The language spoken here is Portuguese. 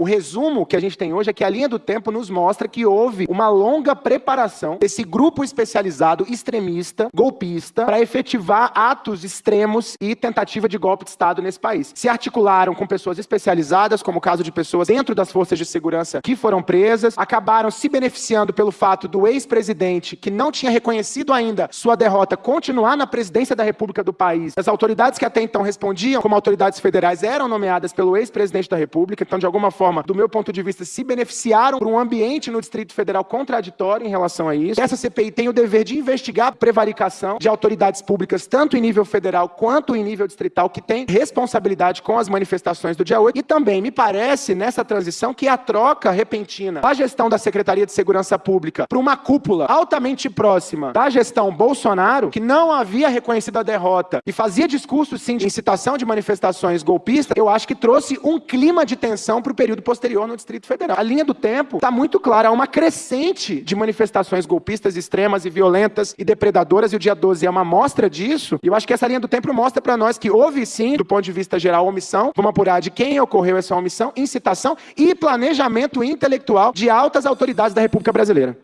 O resumo que a gente tem hoje é que a linha do tempo nos mostra que houve uma longa preparação desse grupo especializado extremista, golpista, para efetivar atos extremos e tentativa de golpe de Estado nesse país. Se articularam com pessoas especializadas, como o caso de pessoas dentro das forças de segurança que foram presas, acabaram se beneficiando pelo fato do ex-presidente, que não tinha reconhecido ainda sua derrota, continuar na presidência da República do país. As autoridades que até então respondiam como autoridades federais eram nomeadas pelo ex-presidente da República, então, de alguma forma, do meu ponto de vista, se beneficiaram por um ambiente no Distrito Federal contraditório em relação a isso. Essa CPI tem o dever de investigar a prevaricação de autoridades públicas, tanto em nível federal quanto em nível distrital, que tem responsabilidade com as manifestações do dia 8. E também me parece, nessa transição, que a troca repentina da gestão da Secretaria de Segurança Pública para uma cúpula altamente próxima da gestão Bolsonaro, que não havia reconhecido a derrota e fazia discursos, sim, de incitação de manifestações golpistas, eu acho que trouxe um clima de tensão para o período posterior no Distrito Federal. A linha do tempo está muito clara, há uma crescente de manifestações golpistas extremas e violentas e depredadoras, e o dia 12 é uma mostra disso, e eu acho que essa linha do tempo mostra para nós que houve, sim, do ponto de vista geral, omissão, vamos apurar de quem ocorreu essa omissão, incitação e planejamento intelectual de altas autoridades da República Brasileira.